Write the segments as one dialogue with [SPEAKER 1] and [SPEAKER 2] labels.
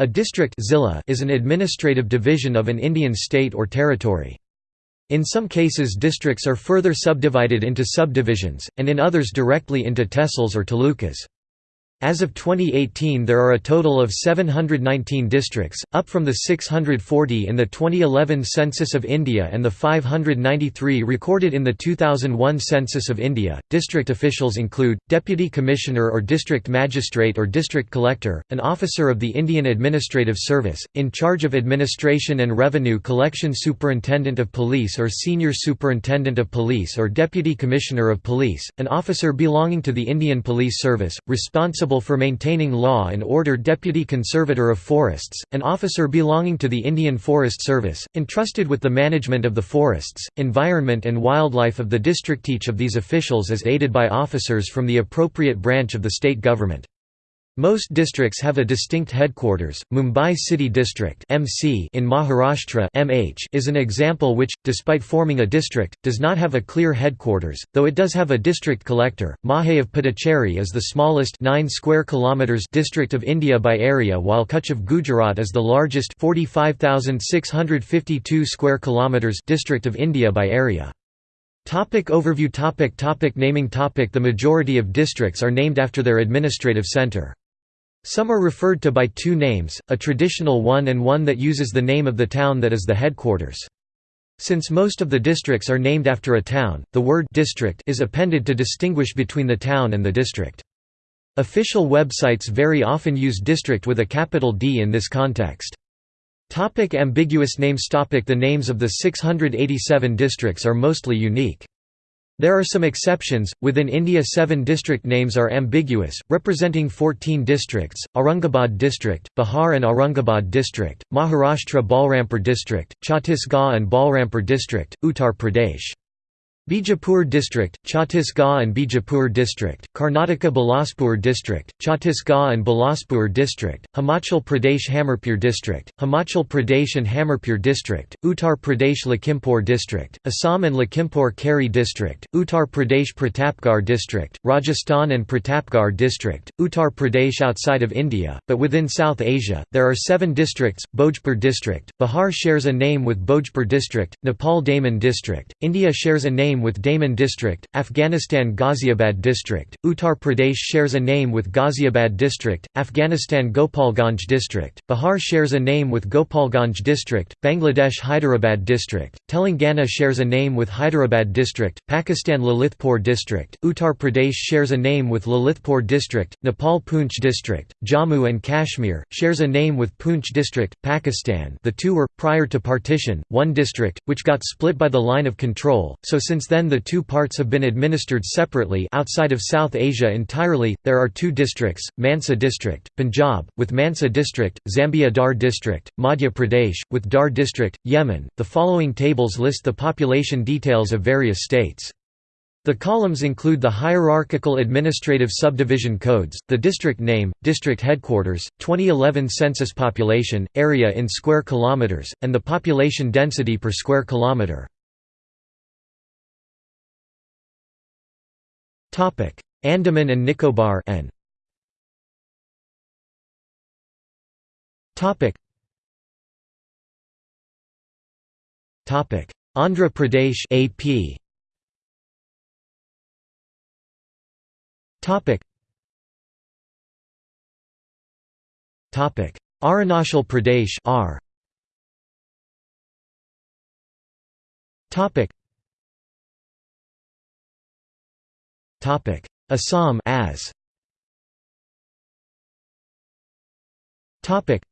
[SPEAKER 1] A district is an administrative division of an Indian state or territory. In some cases districts are further subdivided into subdivisions, and in others directly into tehsils or talukas. As of 2018 there are a total of 719 districts, up from the 640 in the 2011 Census of India and the 593 recorded in the 2001 Census of India. District officials include, Deputy Commissioner or District Magistrate or District Collector, an officer of the Indian Administrative Service, in charge of administration and revenue collection Superintendent of Police or Senior Superintendent of Police or Deputy Commissioner of Police, an officer belonging to the Indian Police Service, responsible responsible for maintaining law and order Deputy Conservator of Forests, an officer belonging to the Indian Forest Service, entrusted with the management of the forests, environment and wildlife of the district. Each of these officials is aided by officers from the appropriate branch of the state government. Most districts have a distinct headquarters. Mumbai City District (MC) in Maharashtra (MH) is an example which, despite forming a district, does not have a clear headquarters, though it does have a district collector. Mahe of Puducherry is the smallest 9 square kilometers district of India by area, while Kutch of Gujarat is the largest 45,652 square kilometers district of India by area. Topic overview topic topic Naming topic The majority of districts are named after their administrative centre. Some are referred to by two names, a traditional one and one that uses the name of the town that is the headquarters. Since most of the districts are named after a town, the word district is appended to distinguish between the town and the district. Official websites very often use district with a capital D in this context. Topic ambiguous names topic The names of the 687 districts are mostly unique. There are some exceptions. Within India, seven district names are ambiguous, representing 14 districts Aurangabad District, Bihar and Aurangabad District, Maharashtra Balrampur District, Chhattisgarh and Balrampur District, Uttar Pradesh. Bijapur District, Chhattisgarh and Bijapur District, Karnataka Bilaspur District, Chhattisgarh and Bilaspur District, Himachal Pradesh Hamirpur District, Himachal Pradesh and Hamirpur District, Uttar Pradesh Lakhimpur District, Assam and Lakhimpur Kheri District, Uttar Pradesh Pratapgarh District, Rajasthan and Pratapgarh District, Uttar Pradesh outside of India, but within South Asia, there are seven districts, Bhojpur District, Bihar shares a name with Bhojpur District, Nepal Daman District, India shares a name with Daman District, Afghanistan Ghaziabad District, Uttar Pradesh shares a name with Ghaziabad District, Afghanistan Gopalganj District, Bihar shares a name with Gopalganj District, Bangladesh Hyderabad District, Telangana shares a name with Hyderabad District, Pakistan Lalitpur District, Uttar Pradesh shares a name with Lalitpur District, Nepal Poonch District, Jammu and Kashmir, shares a name with Poonch District, Pakistan the two were, prior to partition, one district, which got split by the line of control, so since then the two parts have been administered separately outside of South Asia entirely. There are two districts: Mansa district, Punjab, with Mansa district, Zambia Dhar district, Madhya Pradesh, with Dhar district, Yemen. The following tables list the population details of various states. The columns include the hierarchical administrative subdivision codes, the district name, district headquarters, 2011 census population, area in square kilometers, and the population density per square kilometer. Topic: Andaman and Nicobar N. Topic. Topic: Andhra Pradesh AP. Topic. Topic: Arunachal Pradesh R. Topic. Topic: Assam as. Topic.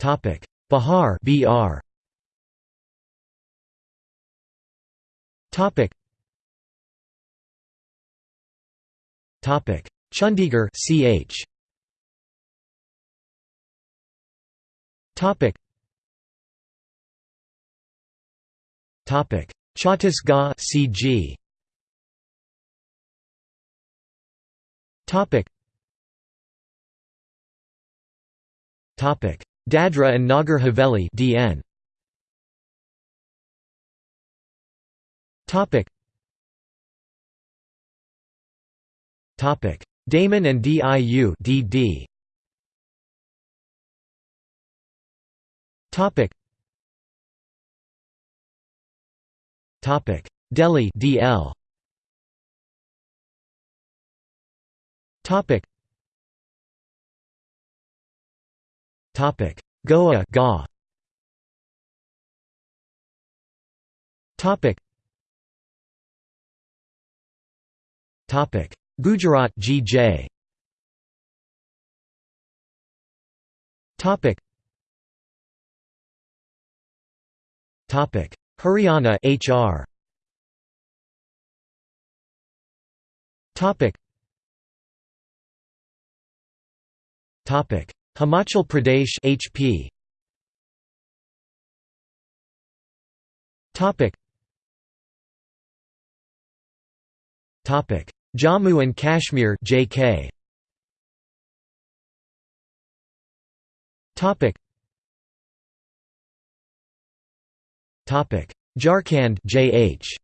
[SPEAKER 1] Topic: Bihar BR. Topic. Topic: Chandigarh CH. Topic. Topic: Chhattisgarh CG Topic. Topic. Dadra and Nagar Haveli DN Topic. Topic. Daman and DIU DD Topic Topic. Delhi DL Topic. Topic. Goa GA. Topic. Topic. Gujarat GJ Topic. Topic Haryana HR Topic. Topic. Himachal Pradesh HP Topic. Topic. Jammu and Kashmir JK Topic Jharkhand JH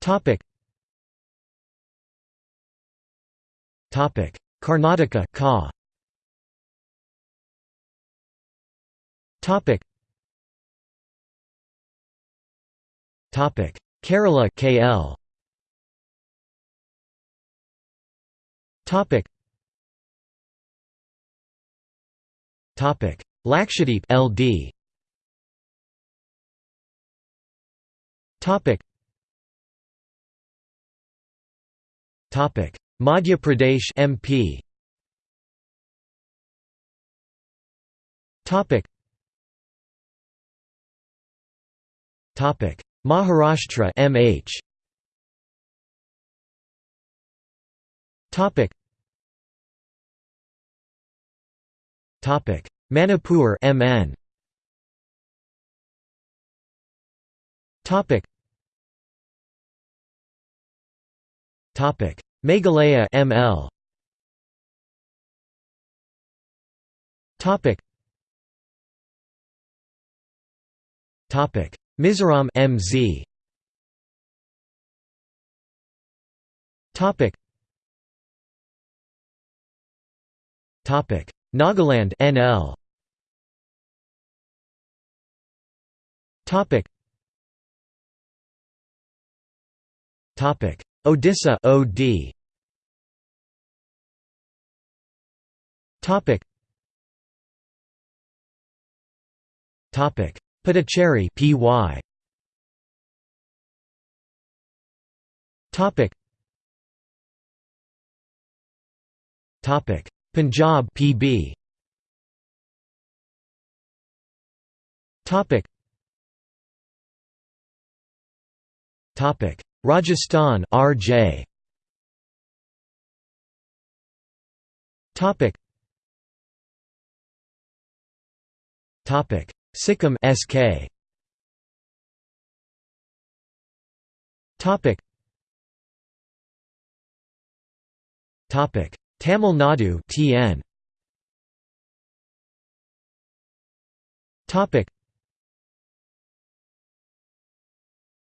[SPEAKER 1] Topic. Topic. Karnataka Ka. Topic. Topic. Kerala KL Topic. Topic Lakshadweep LD Topic. Topic. Madhya Pradesh MP Topic. Topic. Maharashtra MH Topic. Topic Manipur MN Topic. Topic. Meghalaya ML Topic. Topic. Mizoram MZ Topic. Topic Nagaland NL Topic. Topic. Odisha OD Topic. Topic. Puducherry PY Topic. Topic Punjab PB Topic. Topic. Rajasthan RJ Topic. Topic. Sikkim SK Topic. Topic Tamil Nadu TN Topic.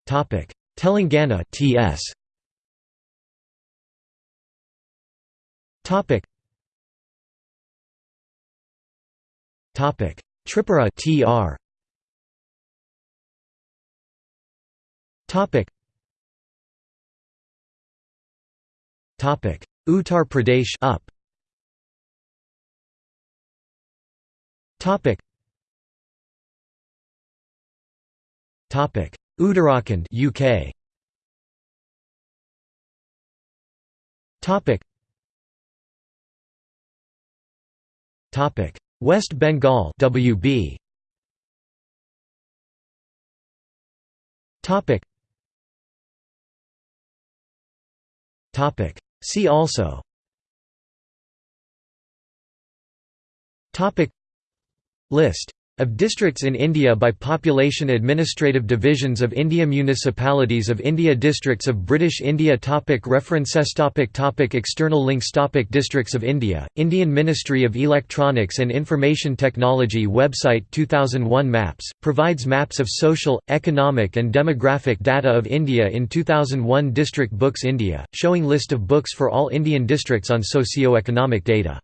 [SPEAKER 1] Topic. Telangana TS Topic. Topic. Tripura TR Topic. Topic Uttar Pradesh up. Topic. Topic. Uttarakhand UK Topic. Topic. West Bengal WB Topic. Topic See also. Topic. List Of districts in India by population Administrative divisions of India Municipalities of India Districts of British India topic References topic topic External links topic Districts of India, Indian Ministry of Electronics and Information Technology Website 2001 Maps, provides maps of social, economic and demographic data of India in 2001 District Books India, showing list of books for all Indian districts on socio-economic data